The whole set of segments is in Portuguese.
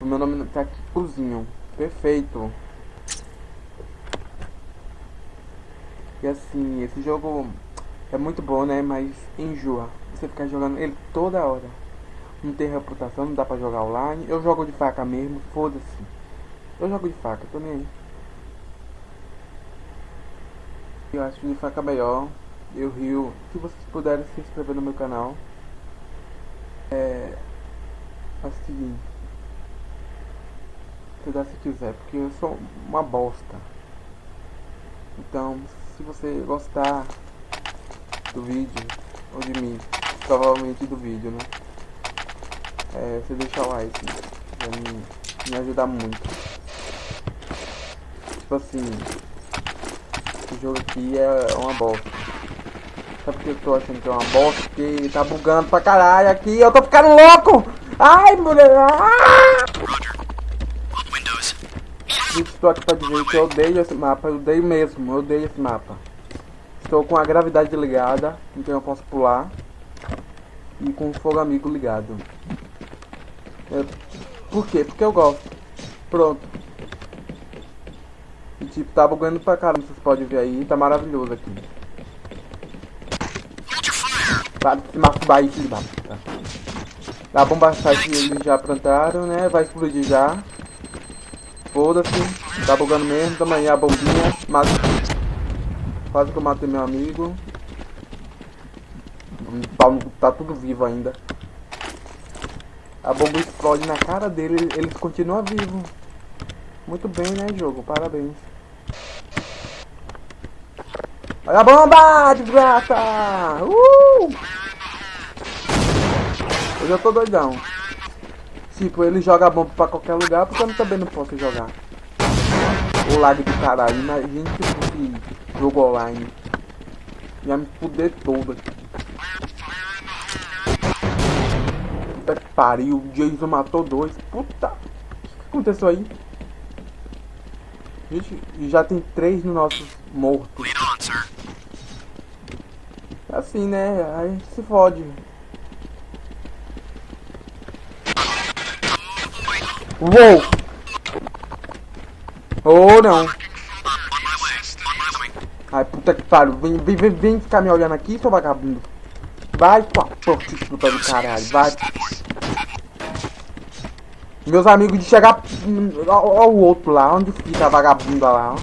Meu nome tá aqui, Cozinho. Perfeito. E assim, esse jogo é muito bom, né? Mas enjoa. Você ficar jogando ele toda hora. Não tem reputação, não dá pra jogar online. Eu jogo de faca mesmo, foda-se. Eu jogo de faca, aí. Eu acho de faca melhor. Eu rio. Se vocês puderem se inscrever no meu canal. É. É o seguinte. Se dá se quiser, porque eu sou uma bosta. Então, se você gostar do vídeo, ou de mim, provavelmente do vídeo, né? É, você deixa o like, vai me, me ajudar muito. Tipo assim, esse jogo aqui é uma bosta. Sabe por que eu tô achando que é uma bosta? Porque tá bugando pra caralho aqui, eu tô ficando louco! Ai, mulher! Ah! Estou aqui pra dizer que eu odeio esse mapa, eu odeio mesmo, eu odeio esse mapa. Estou com a gravidade ligada, então eu posso pular. E com o fogo amigo ligado. Eu... Por quê? Porque eu gosto. Pronto. E tipo, tá bugando pra caramba, vocês podem ver aí, tá maravilhoso aqui. Para de se masturbar aí, filho da puta. A bomba site eles já plantaram, né? Vai explodir já. Foda-se. Tá bugando mesmo. Tamo aí a bombinha. Mas... Quase que eu matei meu amigo. Tá tudo vivo ainda. A bomba explode na cara dele. Eles continuam vivos. Muito bem, né, jogo? Parabéns. Olha a bomba, desgraça! Uh! Eu já tô doidão. Tipo, ele joga bomba pra qualquer lugar, porque eu também não posso jogar. O lag do caralho. Imagina se fosse jogo online. Ia me fuder todo aqui. Puta que pariu. O Jason matou dois. Puta. O que aconteceu aí? Gente, já tem três no nosso morto. É assim, né? Aí se fode. Uou! Oh, não. Ai, puta que pariu. Vem, vem, vem, vem ficar me olhando aqui, seu vagabundo. Vai, tua prostituta do caralho. Vai. Meus amigos de chegar... Olha o outro lá. Onde fica a vagabunda lá, ó.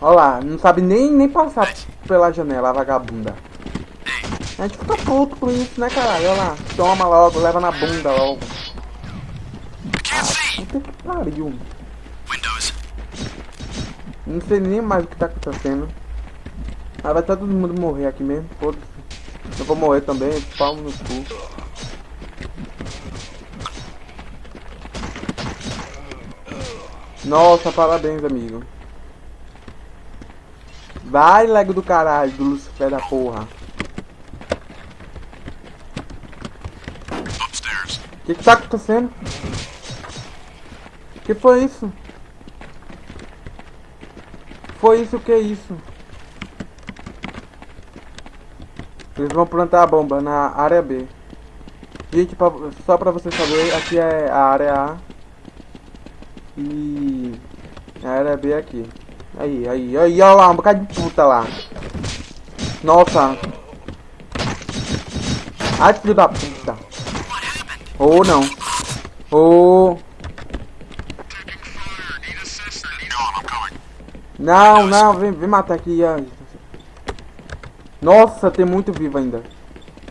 Olha lá. Não sabe nem, nem passar pela janela, a vagabunda. A gente fica puto com isso, né, caralho? Olha lá. Toma logo, leva na bunda logo. Puta que pariu. Não sei nem mais o que tá acontecendo. Ah, vai todo mundo morrer aqui mesmo. Foda-se. Eu vou morrer também, palmo no cu. Nossa, parabéns, amigo. Vai, lego do caralho, do Lucifer da porra. O que, que tá acontecendo? Que foi isso? Foi isso que é isso? Eles vão plantar a bomba na área B. Gente, pra, só pra vocês saberem, aqui é a área A. E a área B é aqui. Aí, aí, aí, olha lá, um bocado de puta lá. Nossa. Ai, filho da puta. Ou oh, não. Ou... Oh. Não, não, vem, vem matar aqui. Nossa, tem muito vivo ainda.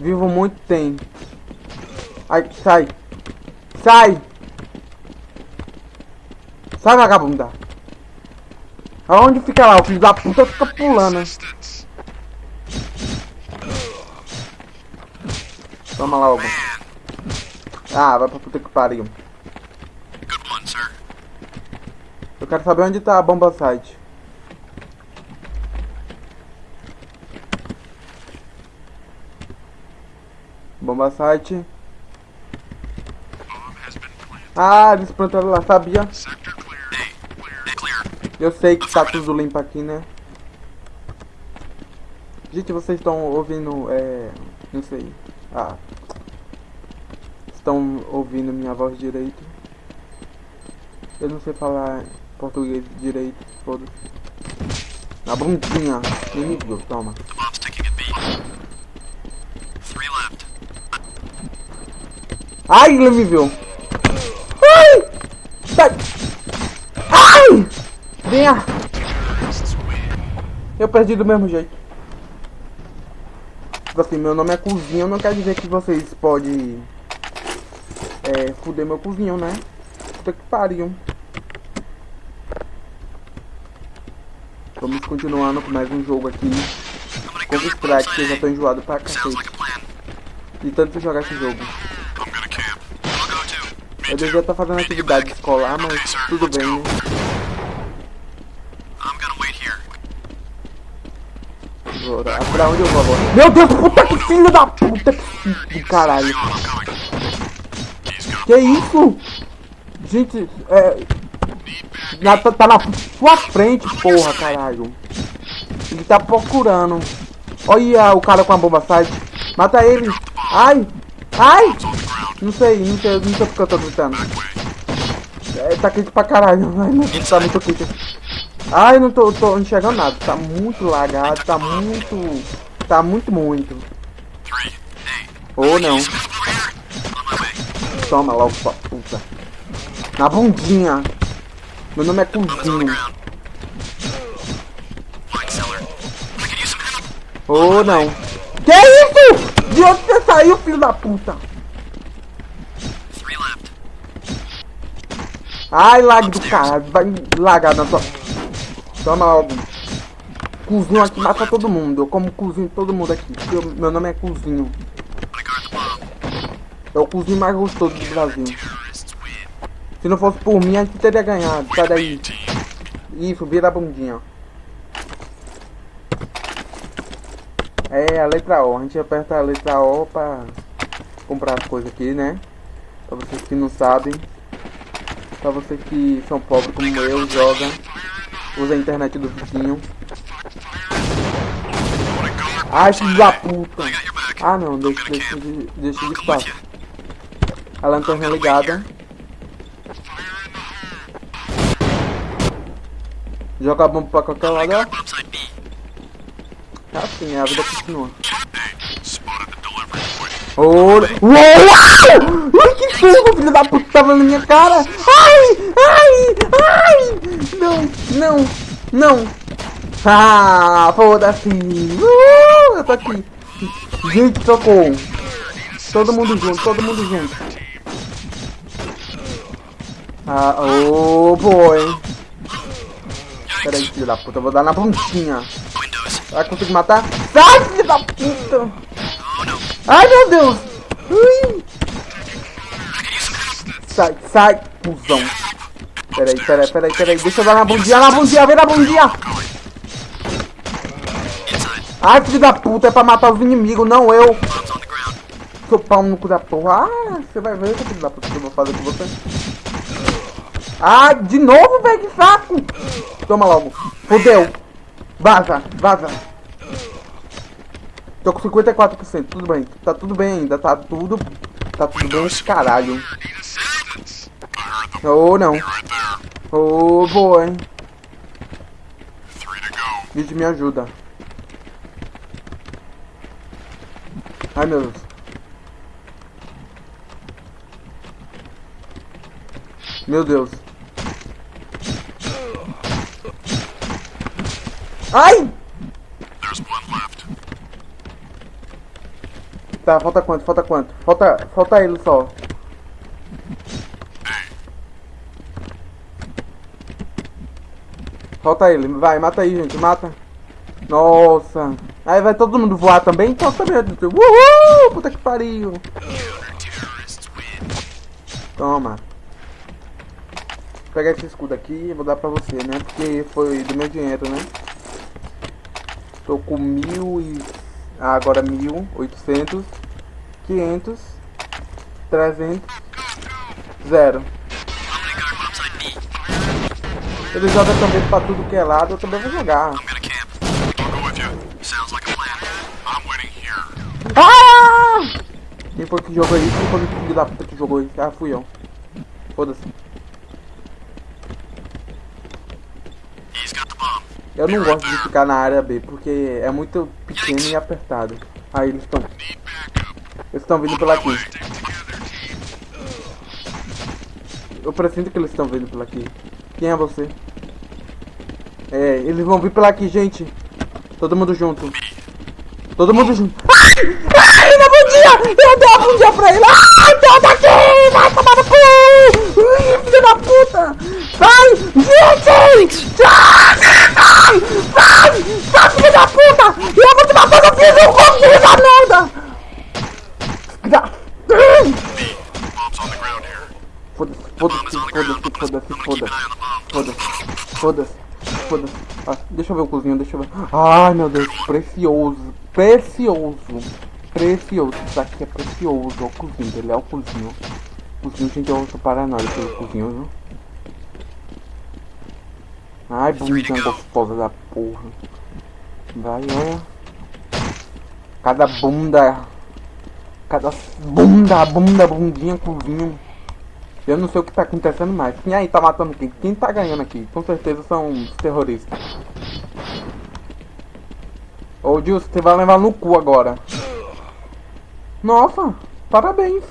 Vivo muito tem. Ai, sai. Sai. Sai, vagabunda. Aonde fica lá? O filho da puta fica pulando. Toma logo. Ah, vai pra puta que pariu. Eu quero saber onde tá a bomba site. Bomba site. Ah, eles plantaram lá, sabia? Eu sei que tá tudo limpo aqui, né? Gente, vocês estão ouvindo, é... Não sei. Ah. Estão ouvindo minha voz direito? Eu não sei falar português direito, foda-se. Na bundinha. Inimigo, toma. Ai, ele me viu. Ai! Sai! Ai! Venha! Eu perdi do mesmo jeito. Tipo assim, meu nome é Cozinho, não quer dizer que vocês podem... É, fuder meu cozinho, né? Puta que pariu. Vamos continuando com mais um jogo aqui. Your bomb Strike, que eu já tô enjoado pra cacete. De tanto jogar esse jogo. Eu devia estar fazendo atividade escolar, mas tudo bem, né? Agora, pra onde eu vou agora? Meu Deus, puta que filho da puta que filho do caralho. Que isso? Gente, é. Na, tá, tá na sua frente, porra, caralho. Ele tá procurando. Olha o cara com a bomba sai. Mata ele. Ai! Ai! Não sei, não sei, não sei porque eu tô gritando. É, tá quente pra caralho. Ai, Deus, tá muito quente. Ai, não tô, tô enxergando nada. Tá muito lagado, tá muito. Tá muito, muito. Ou não. Toma logo, sua puta. Na bundinha. Meu nome é help. Ou não. Que isso? De onde você saiu, filho da puta? Ai, lag do caralho. Vai lagar na sua. Toma logo. Cozinho aqui mata todo mundo. Eu como cozinho todo mundo aqui. eu- meu nome é Cozinho. É o cozinho mais gostoso do Brasil. Se não fosse por mim, a gente teria ganhado. Sai daí. Isso, vira a bundinha. É a letra O. A gente aperta a letra O pra comprar as coisas aqui, né? Pra vocês que não sabem. Pra vocês que são pobres como eu, joga. Usa a internet do vizinho. Ai, filho da puta. Ah não, deixa, deixa, de- deixa de espaço. A lanterna ligada. Joga a bomba pra qualquer lado, ó. Tá assim, a vida continua. Point. Ouro. Uou! Que fogo, filho da puta, tava na minha cara! Ai! Ai! Ai! Não, não, não! Ah, foda-se! Uh, eu tô aqui! Gente, socorro! Todo mundo junto, todo mundo junto! Ah, oh boy! Peraí, filho da puta, eu vou dar na pontinha! Windows. Vai conseguir matar? Sai, filho da puta! Ai, meu Deus! Ui! Sai, sai, cuzão. Peraí, peraí, peraí, peraí. Deixa eu dar na bundinha, na bundinha, vem na bundinha. Ai, filho da puta, é pra matar os inimigos, não eu. Seu pau no cu da porra. Ah, você vai ver, seu filho da puta, o que eu vou fazer com você. Ah, de novo, velho, que saco. Toma logo. Fudeu. Vaza, vaza. Tô com 54%, tudo bem. Tá tudo bem ainda, tá tudo... Tá tudo bem esse caralho. Ou não. right there. Oh, to go. Vídeo me ajuda. Ai meu Deus. Meu Deus. Ai! Tá, falta quanto? Falta quanto? Falta, falta ele só. Falta ele. Vai, mata aí, gente. Mata. Nossa. Aí vai todo mundo voar também? Então também. Uhul! Puta que pariu. Toma. Vou pegar esse escudo aqui e vou dar pra você, né? Porque foi do meu dinheiro, né? Tô com mil e... Ah, agora mil, oitocentos, quinhentos, trezentos, zero. Ele joga também pra tudo que é lado, eu também vou jogar. Ah! Quem foi que jogou isso? Quem foi que da puta que jogou isso? Ah, fui eu. Foda-se. Eu não gosto de ficar na área B, porque é muito pequeno e apertado. Aí eles estão... Eles estão vindo pela aqui. Eu preciso que eles estão vindo pela aqui. Quem é você? É, eles vão vir pela aqui, gente. Todo mundo junto. Todo mundo junto. Ai! Ai, não bom dia! Eu dei um bom dia pra ele! Ai, então daqui! Vai tomar no cu! Filho da puta! Sai! Gente! Sai! Sai! Sai! Sai, filho da puta! Eu vou te matar no filho do filho da merda! Foda-se, foda-se, foda-se, foda-se, foda-se. Foda-se, foda-se. Ah, deixa eu ver o cozinho, deixa eu ver. Ai meu Deus, precioso, precioso, precioso. Isso aqui é precioso, é o cozinho dele, é o cozinho. Cozinho, gente, eu sou paranoico pelo cozinho, viu? Ai, bundinha gostosa da porra. Vai, olha. Cada bunda. Cada bunda, bunda, bundinha, cozinho. Eu não sei o que tá acontecendo mais. Quem aí tá matando quem? Quem tá ganhando aqui? Com certeza são os terroristas. Ô Gilson, você vai levar no cu agora. Nossa, parabéns.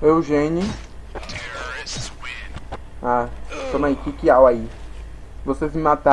Eugênio. Ah, toma aí, Kikiau aí. Vocês me mataram.